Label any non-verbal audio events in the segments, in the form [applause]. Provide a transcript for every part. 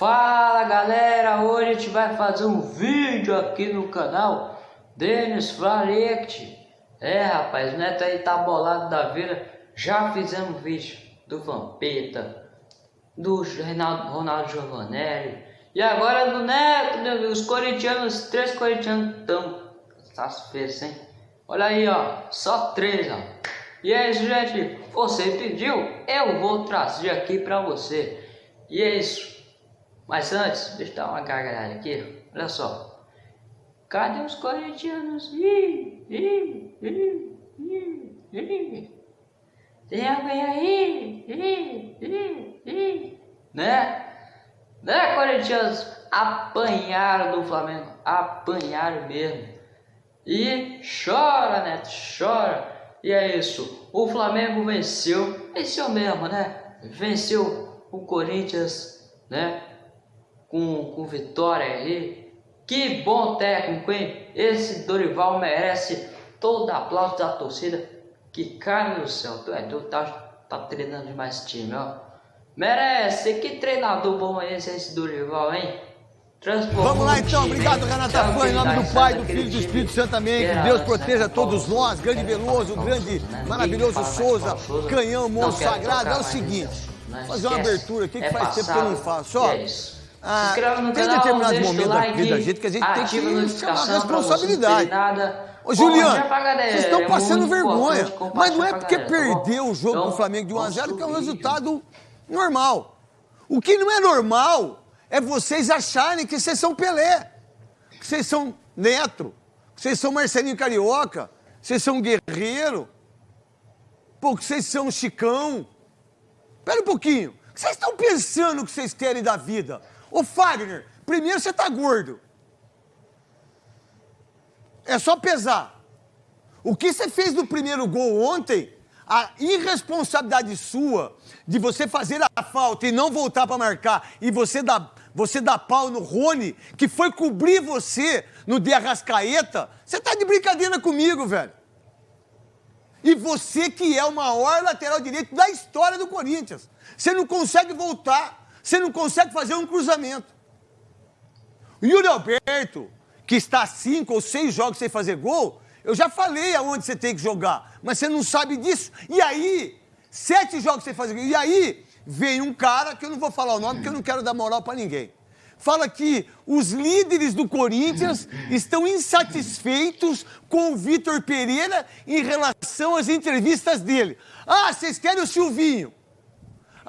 Fala galera, hoje a gente vai fazer um vídeo aqui no canal Denis Flarect É rapaz, o Neto aí tá bolado da vida. Já fizemos vídeo do Vampeta Do Reinaldo, Ronaldo Giovanelli E agora do Neto, né, os corintianos, três corintianos estão satisfeitos, hein? Olha aí ó, só três ó. E é isso gente, você pediu, eu vou trazer aqui pra você. E é isso mas antes, deixa eu dar uma gargalhada aqui. Olha só. Cadê os corintianos? Ih, ih, ih, ih, ih. Tem alguém aí? Ih, ih, ih. Né? Né, corintianos? Apanharam do Flamengo. Apanharam mesmo. E chora, Neto, chora. E é isso. O Flamengo venceu. Venceu mesmo, né? Venceu o Corinthians, né? Com, com vitória aí. Que bom técnico, hein? Esse Dorival merece todo aplauso da torcida. Que cara do céu, tu é tu tá, tá treinando demais time, ó. Merece, que treinador bom é esse, esse Dorival, hein? Vamos lá então, obrigado Renata Fã, em nome do Pai, do Filho e do Espírito Santo também. Que Deus proteja todos nós, grande Veloso, grande, maravilhoso Souza, canhão, monstro sagrado. É o seguinte, fazer uma abertura aqui que é faz tempo que eu não faço. Ó, ah, se inscreva no tem canal, determinados momentos like, da vida da gente que a gente tem que chamar a responsabilidade. Ô, Juliano, vocês estão é passando vergonha. Mas não é porque galera, tá perdeu tá o jogo então, do Flamengo de 1x0 que é um resultado normal. O que não é normal é vocês acharem que vocês são Pelé, que vocês são Neto, que vocês são Marcelinho Carioca, que vocês são Guerreiro, pô, que vocês são Chicão. Espera um pouquinho. O que vocês estão pensando que vocês querem da vida? Ô Fagner, primeiro você tá gordo. É só pesar. O que você fez no primeiro gol ontem, a irresponsabilidade sua de você fazer a falta e não voltar para marcar e você dar, você dar pau no Rony, que foi cobrir você no de Arrascaeta, você tá de brincadeira comigo, velho. E você que é o maior lateral direito da história do Corinthians. Você não consegue voltar. Você não consegue fazer um cruzamento. O Yuri Alberto, que está cinco ou seis jogos sem fazer gol, eu já falei aonde você tem que jogar, mas você não sabe disso. E aí, sete jogos sem fazer gol. E aí, vem um cara, que eu não vou falar o nome, porque eu não quero dar moral para ninguém. Fala que os líderes do Corinthians estão insatisfeitos com o Vitor Pereira em relação às entrevistas dele. Ah, vocês querem o Silvinho.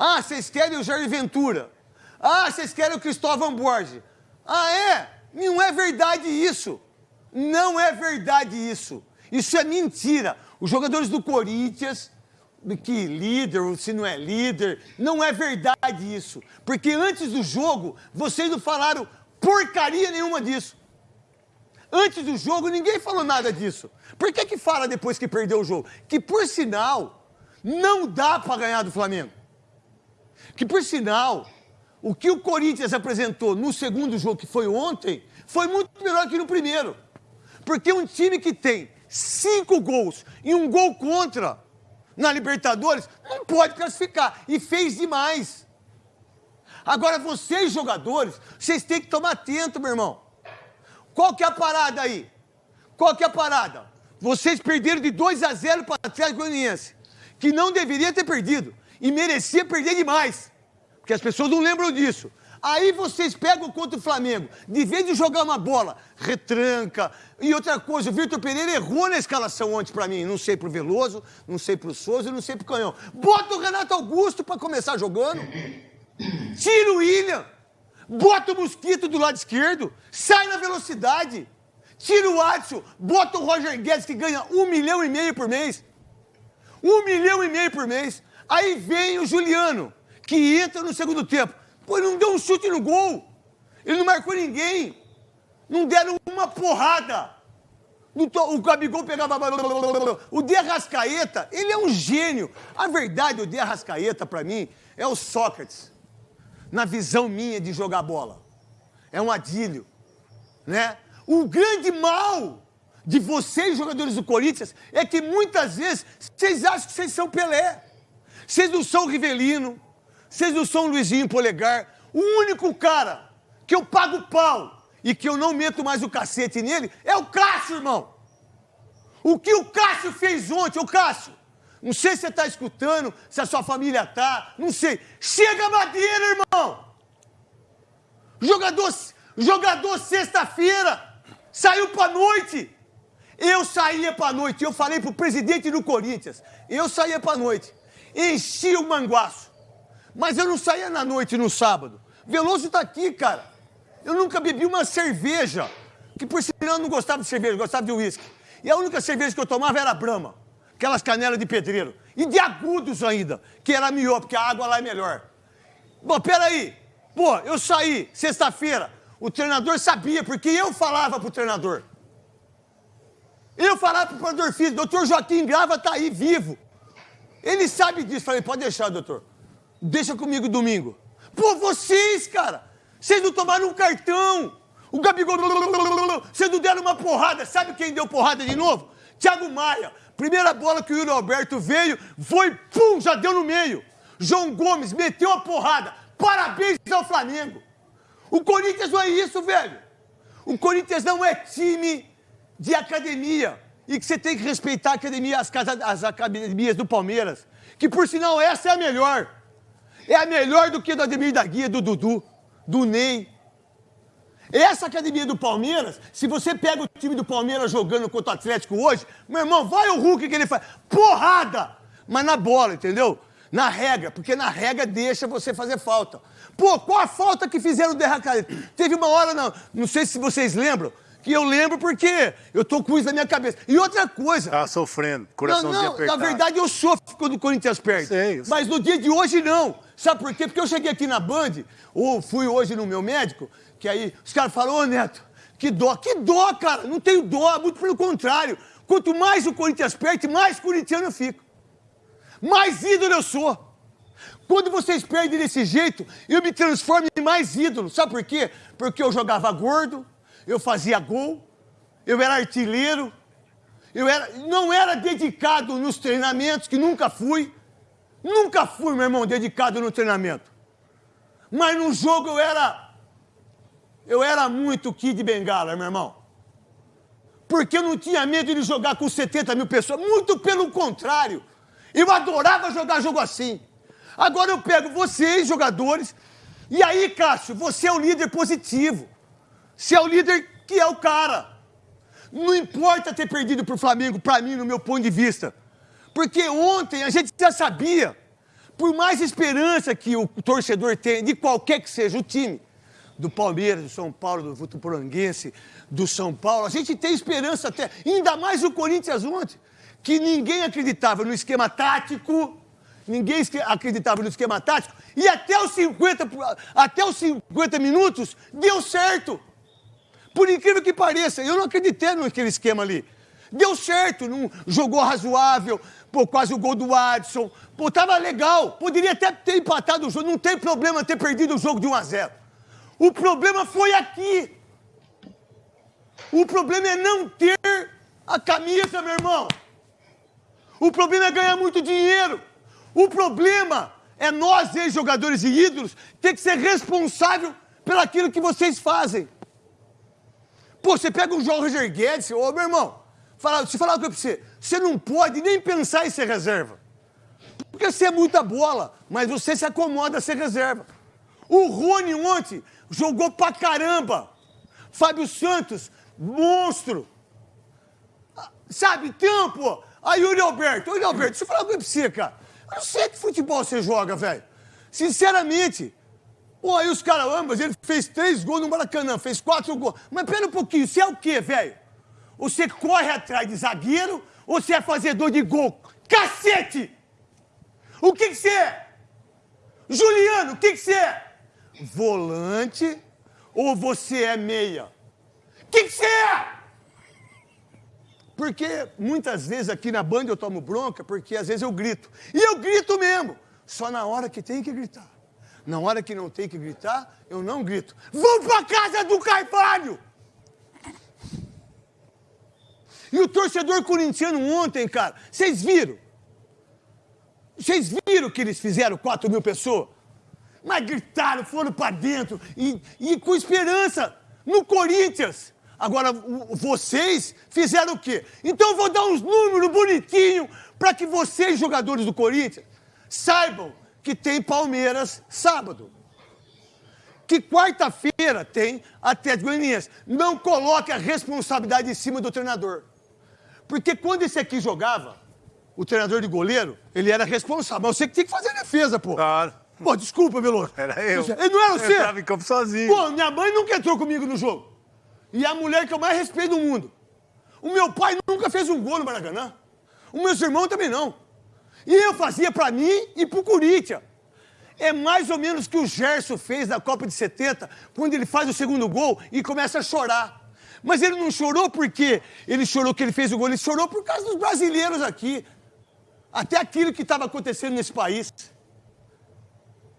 Ah, vocês querem o Jair Ventura. Ah, vocês querem o Cristóvão Borges. Ah, é? Não é verdade isso. Não é verdade isso. Isso é mentira. Os jogadores do Corinthians, que líder ou se não é líder, não é verdade isso. Porque antes do jogo, vocês não falaram porcaria nenhuma disso. Antes do jogo, ninguém falou nada disso. Por que que fala depois que perdeu o jogo? Que, por sinal, não dá para ganhar do Flamengo. Que, por sinal, o que o Corinthians apresentou no segundo jogo, que foi ontem, foi muito melhor que no primeiro. Porque um time que tem cinco gols e um gol contra na Libertadores não pode classificar. E fez demais. Agora, vocês, jogadores, vocês têm que tomar atento, meu irmão. Qual que é a parada aí? Qual que é a parada? Vocês perderam de 2 a 0 para o Atlético Goianiense, que não deveria ter perdido e merecia perder demais. Porque as pessoas não lembram disso. Aí vocês pegam contra o Flamengo, de vez de jogar uma bola, retranca. E outra coisa, o Vitor Pereira errou na escalação ontem para mim. Não sei pro Veloso, não sei pro Souza, não sei pro Canhão. Bota o Renato Augusto para começar jogando. Tira o William. Bota o Mosquito do lado esquerdo. Sai na velocidade. Tira o Adson. Bota o Roger Guedes, que ganha um milhão e meio por mês. Um milhão e meio por mês. Aí vem o Juliano, que entra no segundo tempo. Pô, ele não deu um chute no gol. Ele não marcou ninguém. Não deram uma porrada. O Gabigol pegava... O De Arrascaeta, ele é um gênio. A verdade, o De Arrascaeta, para mim, é o Sócrates. Na visão minha de jogar bola. É um adílio. Né? O grande mal de vocês, jogadores do Corinthians, é que muitas vezes vocês acham que vocês são Pelé. Vocês não são Rivelino, vocês não são Luizinho Polegar. O único cara que eu pago pau e que eu não meto mais o cacete nele é o Cássio, irmão. O que o Cássio fez ontem, o Cássio? Não sei se você está escutando, se a sua família tá, não sei. Chega a madeira, irmão! Jogador, jogador sexta-feira, saiu pra noite. Eu saía pra noite, eu falei pro presidente do Corinthians, eu saía pra noite, enchia o manguaço. Mas eu não saía na noite, no sábado. Veloso tá aqui, cara. Eu nunca bebi uma cerveja, que por sinal eu não gostava de cerveja, gostava de uísque. E a única cerveja que eu tomava era Brahma aquelas canelas de pedreiro. E de agudos ainda, que era melhor, porque a água lá é melhor. Bom, peraí. Pô, eu saí sexta-feira, o treinador sabia, porque eu falava pro treinador. Eu falava pro treinador físico, doutor Joaquim Grava tá aí, vivo. Ele sabe disso. Falei, pode deixar, doutor. Deixa comigo domingo. Pô, vocês, cara, vocês não tomaram um cartão. O Gabigol, vocês não deram uma porrada. Sabe quem deu porrada de novo? Thiago Maia. Primeira bola que o Yuri Alberto veio, foi, pum, já deu no meio. João Gomes meteu a porrada. Parabéns ao Flamengo. O Corinthians não é isso, velho. O Corinthians não é time de academia. E que você tem que respeitar a academia, as, casas, as academias do Palmeiras. Que, por sinal, essa é a melhor. É a melhor do que do Ademir da Guia, do Dudu, do Ney, essa academia do Palmeiras, se você pega o time do Palmeiras jogando contra o Atlético hoje, meu irmão, vai o Hulk que ele faz. Porrada! Mas na bola, entendeu? Na regra, porque na regra deixa você fazer falta. Pô, qual a falta que fizeram o Derracaleta? Teve uma hora, não, não sei se vocês lembram, que eu lembro porque eu tô com isso na minha cabeça. E outra coisa. Tá sofrendo, coraçãozinho não, não, apertado. Na verdade, eu sofro quando o Corinthians perde. Sei, Mas no dia de hoje, não. Sabe por quê? Porque eu cheguei aqui na Band, ou fui hoje no meu médico, que aí os caras falam, ô Neto, que dó. Que dó, cara. Não tenho dó, muito pelo contrário. Quanto mais o Corinthians perde, mais corintiano eu fico. Mais ídolo eu sou. Quando vocês perdem desse jeito, eu me transformo em mais ídolo. Sabe por quê? Porque eu jogava gordo, eu fazia gol, eu era artilheiro, eu era, não era dedicado nos treinamentos, que nunca fui. Nunca fui, meu irmão, dedicado no treinamento. Mas no jogo eu era eu era muito Kid Bengala, meu irmão. Porque eu não tinha medo de jogar com 70 mil pessoas. Muito pelo contrário. Eu adorava jogar jogo assim. Agora eu pego vocês, jogadores, e aí, Cássio, você é o líder positivo. Você é o líder que é o cara. Não importa ter perdido para o Flamengo, para mim, no meu ponto de vista. Porque ontem a gente já sabia, por mais esperança que o torcedor tem, de qualquer que seja o time, do Palmeiras, do São Paulo, do Votuporanguense, do São Paulo. A gente tem esperança até, ainda mais o Corinthians ontem, que ninguém acreditava no esquema tático, ninguém acreditava no esquema tático, e até os 50, até os 50 minutos deu certo. Por incrível que pareça, eu não acreditei naquele esquema ali. Deu certo, não jogou razoável, pô, quase o gol do Adson. Pô, tava legal. Poderia até ter empatado o jogo, não tem problema ter perdido o jogo de 1 a 0. O problema foi aqui. O problema é não ter a camisa, meu irmão. O problema é ganhar muito dinheiro. O problema é nós, ex-jogadores e ídolos, ter que ser responsável pelaquilo que vocês fazem. Pô, você pega o João Roger Guedes, ô meu irmão, fala, se falar o que eu você, você não pode nem pensar em ser reserva. Porque você é muita bola, mas você se acomoda a ser reserva. O Rony ontem jogou pra caramba. Fábio Santos, monstro. Sabe, tempo. Aí, Yuri Alberto, Yuri Alberto, deixa eu falar pra você, cara. Eu não sei que futebol você joga, velho. Sinceramente. Pô, aí os caras ambas, ele fez três gols no Maracanã, fez quatro gols. Mas pera um pouquinho, você é o quê, velho? Você corre atrás de zagueiro ou você é fazedor de gol? Cacete! O que que você é? Juliano, o que que você é? volante ou você é meia? O que, que você é? Porque muitas vezes aqui na banda eu tomo bronca, porque às vezes eu grito. E eu grito mesmo, só na hora que tem que gritar. Na hora que não tem que gritar, eu não grito. Vamos pra casa do Carvalho! E o torcedor corintiano ontem, cara, vocês viram? Vocês viram que eles fizeram 4 mil pessoas? Mas gritaram, foram para dentro e, e com esperança no Corinthians. Agora, vocês fizeram o quê? Então eu vou dar uns números bonitinhos para que vocês, jogadores do Corinthians, saibam que tem Palmeiras sábado. Que quarta-feira tem Atlético Goianiense. Não coloque a responsabilidade em cima do treinador. Porque quando esse aqui jogava, o treinador de goleiro, ele era responsável. Mas você que tinha que fazer a defesa, pô. Claro. Pô, desculpa, Veloso. Era eu. Ele não era você? Eu tava em campo sozinho. Pô, minha mãe nunca entrou comigo no jogo. E é a mulher que eu mais respeito do mundo. O meu pai nunca fez um gol no Maracanã. Os meus irmãos também não. E eu fazia para mim e pro Corinthians. É mais ou menos o que o Gerson fez na Copa de 70, quando ele faz o segundo gol e começa a chorar. Mas ele não chorou porque ele chorou que ele fez o gol, ele chorou por causa dos brasileiros aqui. Até aquilo que estava acontecendo nesse país.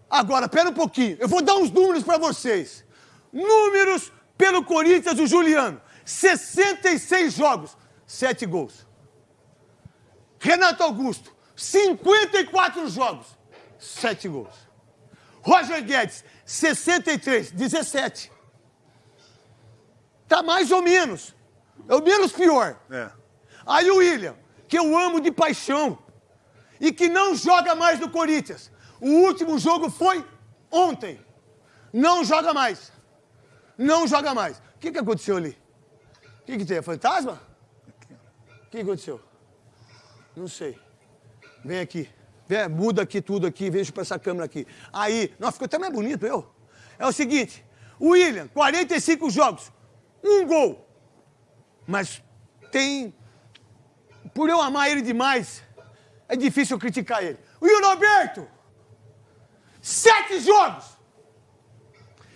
Agora, pera um pouquinho, eu vou dar uns números para vocês. Números pelo Corinthians do Juliano: 66 jogos, 7 gols. Renato Augusto, 54 jogos, 7 gols. Roger Guedes, 63, 17. Tá mais ou menos. É o menos pior. É. Aí o William, que eu amo de paixão e que não joga mais no Corinthians. O último jogo foi ontem. Não joga mais. Não joga mais. O que, que aconteceu ali? O que, que tem? É fantasma? O que aconteceu? Não sei. Vem aqui. Vem, muda aqui tudo aqui, veja para essa câmera aqui. Aí, nossa, ficou até mais bonito eu. É o seguinte, William, 45 jogos, um gol. Mas tem. Por eu amar ele demais, é difícil criticar ele. O Yuri Roberto, sete jogos.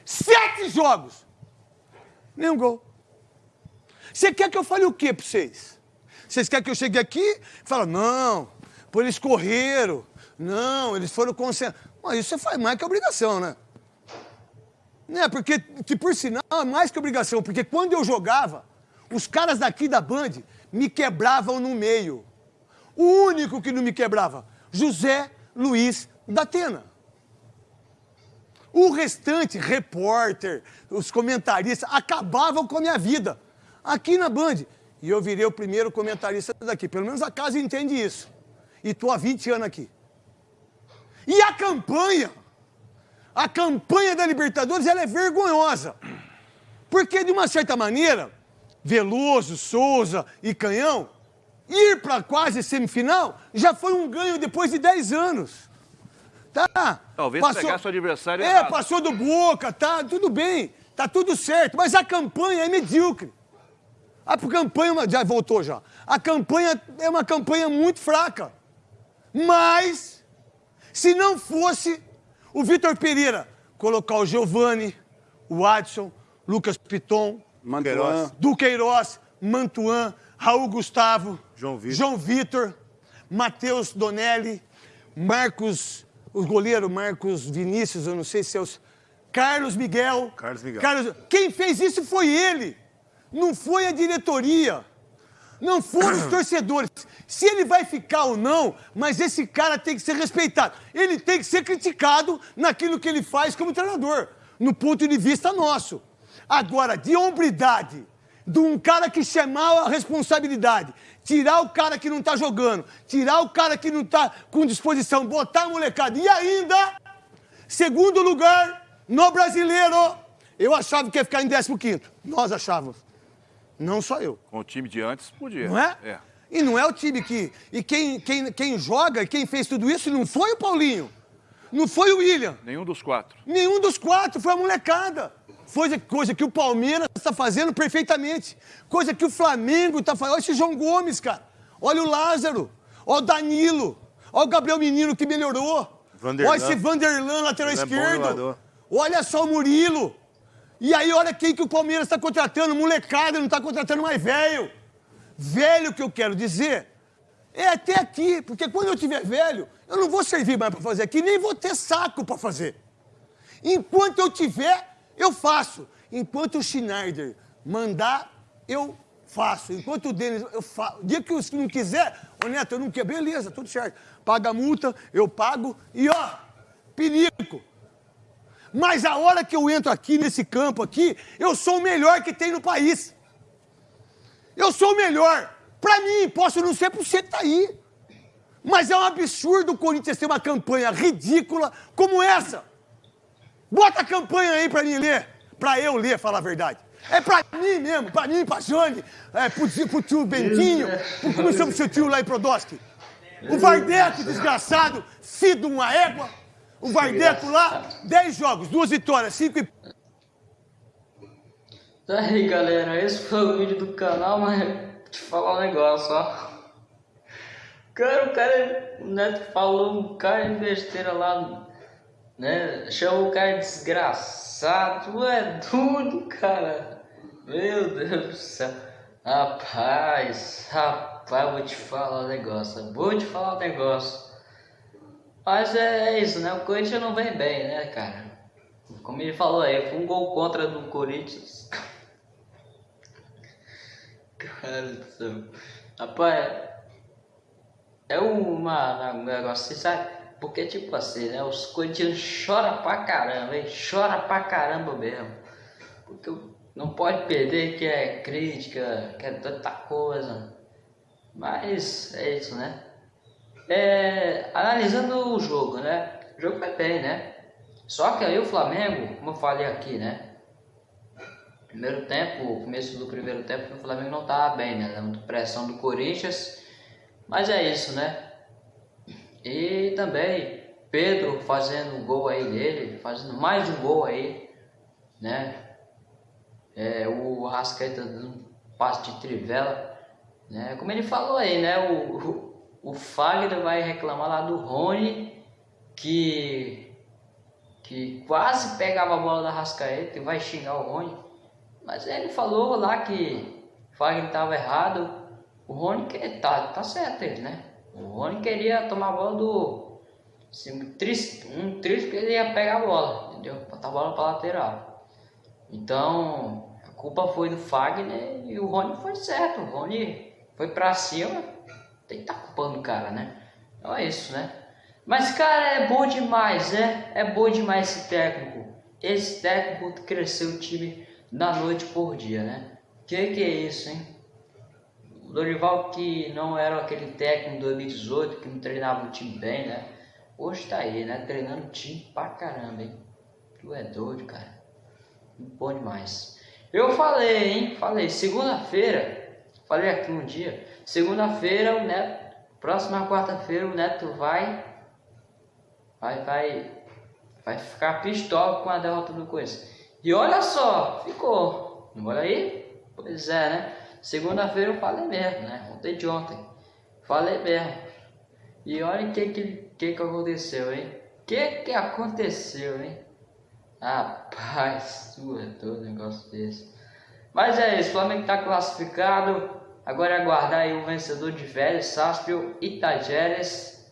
Sete jogos. Nenhum gol. Você quer que eu fale o quê para vocês? Vocês querem que eu chegue aqui e fale, não, Pô, eles correram. Não, eles foram concentrados. Mas isso você faz mais que obrigação, né? Né, porque, que por sinal, é mais que obrigação, porque quando eu jogava, os caras daqui da Band me quebravam no meio. O único que não me quebrava, José Luiz da Atena. O restante, repórter, os comentaristas, acabavam com a minha vida. Aqui na Band. E eu virei o primeiro comentarista daqui. Pelo menos a casa entende isso e estou há 20 anos aqui. E a campanha, a campanha da Libertadores, ela é vergonhosa. Porque, de uma certa maneira, Veloso, Souza e Canhão, ir para quase semifinal já foi um ganho depois de 10 anos. Tá? Talvez passou, pegar seu adversário É, errado. passou do Boca, tá, tudo bem, tá tudo certo, mas a campanha é medíocre. A campanha, já voltou já. A campanha é uma campanha muito fraca. Mas, se não fosse o Vitor Pereira colocar o Giovani, o Adson, Lucas Piton, Mantuan. Duqueiroz, Mantuan, Raul Gustavo, João Vitor, João Vitor Matheus Donelli, Marcos, o goleiro Marcos Vinícius, eu não sei se é os. Carlos Miguel. Carlos Miguel. Carlos... Quem fez isso foi ele, não foi a diretoria. Não foram os torcedores. Se ele vai ficar ou não, mas esse cara tem que ser respeitado. Ele tem que ser criticado naquilo que ele faz como treinador, no ponto de vista nosso. Agora, de hombridade, de um cara que chamar a responsabilidade, tirar o cara que não tá jogando, tirar o cara que não tá com disposição, botar a molecada. E ainda, segundo lugar no brasileiro, eu achava que ia ficar em 15. Nós achávamos. Não só eu. Com o time de antes, podia. Não é? É. E não é o time que. E quem, quem, quem joga e quem fez tudo isso não foi o Paulinho. Não foi o William. Nenhum dos quatro. Nenhum dos quatro, foi a molecada. Foi coisa que o Palmeiras está fazendo perfeitamente. Coisa que o Flamengo está fazendo. Olha esse João Gomes, cara. Olha o Lázaro. Olha o Danilo. Olha o Gabriel Menino que melhorou. Vanderlan. Olha esse Vanderlan, lateral Ele é esquerdo. Olha só o Murilo. E aí, olha quem que o Palmeiras está contratando, molecada, não está contratando mais velho. Velho que eu quero dizer é até aqui, porque quando eu tiver velho, eu não vou servir mais para fazer aqui, nem vou ter saco para fazer. Enquanto eu tiver, eu faço. Enquanto o Schneider mandar, eu faço. Enquanto o Denis, eu faço. O dia que o não quiser, ô Neto, eu não quero, beleza, tudo certo. Paga a multa, eu pago e ó, perico. Mas a hora que eu entro aqui nesse campo aqui, eu sou o melhor que tem no país. Eu sou o melhor. Pra mim, posso não ser por você que tá aí. Mas é um absurdo o Corinthians ter uma campanha ridícula como essa. Bota a campanha aí pra mim ler. Pra eu ler, falar a verdade. É pra mim mesmo, pra mim, pra Jane, é, pro, pro tio Bentinho, pro, como chama o seu tio lá em Prodosky? O Vardeto, desgraçado, de uma égua. O Vardeto lá, 10 jogos, duas vitórias, 5 e... Tá aí galera, esse foi o vídeo do canal, mas te falar um negócio, ó. Cara, o cara, o Neto falou um cara de besteira lá, né? Chamou o cara de desgraçado, é doido, cara. Meu Deus do céu. Rapaz, rapaz, vou te falar um negócio, vou te falar um negócio. Mas é, é isso, né? O Corinthians não vem bem, né, cara? Como ele falou aí, foi um gol contra do Corinthians. [laughs] Cara do céu. Rapaz, é uma, um negócio assim, sabe? Porque, tipo assim, né? Os corintianos choram pra caramba, hein? Chora pra caramba mesmo. Porque não pode perder que é crítica, que é tanta coisa. Mas é isso, né? É, analisando o jogo, né? O jogo foi bem, né? Só que aí o Flamengo, como eu falei aqui, né? Primeiro tempo, começo do primeiro tempo, o Flamengo não estava bem, né? Dando pressão do Corinthians. Mas é isso, né? E também Pedro fazendo um gol aí dele, fazendo mais um gol aí, né? É, o Rascaeta dando um passe de trivela, né? Como ele falou aí, né? O, o, o Fagner vai reclamar lá do Rony, que que quase pegava a bola da Rascaeta e vai xingar o Rony. Mas ele falou lá que o Fagner estava errado. O Rony que tá, tá certo ele, né? O Rony queria tomar a bola do. Assim, triste, um triste que ele ia pegar a bola, entendeu? Botar a bola para lateral. Então, a culpa foi do Fagner e o Rony foi certo. O Rony foi pra cima, tem que estar tá culpando o cara, né? Então é isso, né? Mas, cara, é bom demais, né? É bom demais esse técnico. Esse técnico cresceu o time da noite por dia, né? Que que é isso, hein? O Dorival que não era aquele técnico de 2018 que não treinava o time bem, né? Hoje tá aí, né? Treinando o time pra caramba, hein? Tu é doido, cara. Bom demais. Eu falei, hein? Falei, segunda-feira, falei aqui um dia, segunda-feira o Neto, próxima quarta-feira o Neto vai, vai, vai, vai ficar pistola com a derrota do Coisa. E olha só, ficou. Olha aí? Pois é, né? Segunda-feira eu falei mesmo, né? Ontem de ontem. Falei mesmo. E olha o que que, que que aconteceu, hein? Que que aconteceu, hein? Rapaz, [laughs] é todo negócio desse. Mas é isso, o Flamengo tá classificado. Agora é aguardar aí o vencedor de Vélez, Saspio e Tajeres,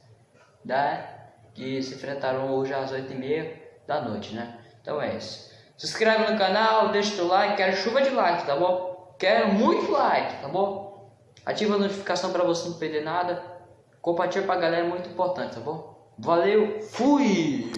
né? Que se enfrentaram hoje às 8h30 da noite, né? Então é isso. Se inscreve no canal, deixa o like, quero chuva de like, tá bom? Quero muito like, tá bom? Ativa a notificação para você não perder nada. Compartilha pra galera, é muito importante, tá bom? Valeu, fui!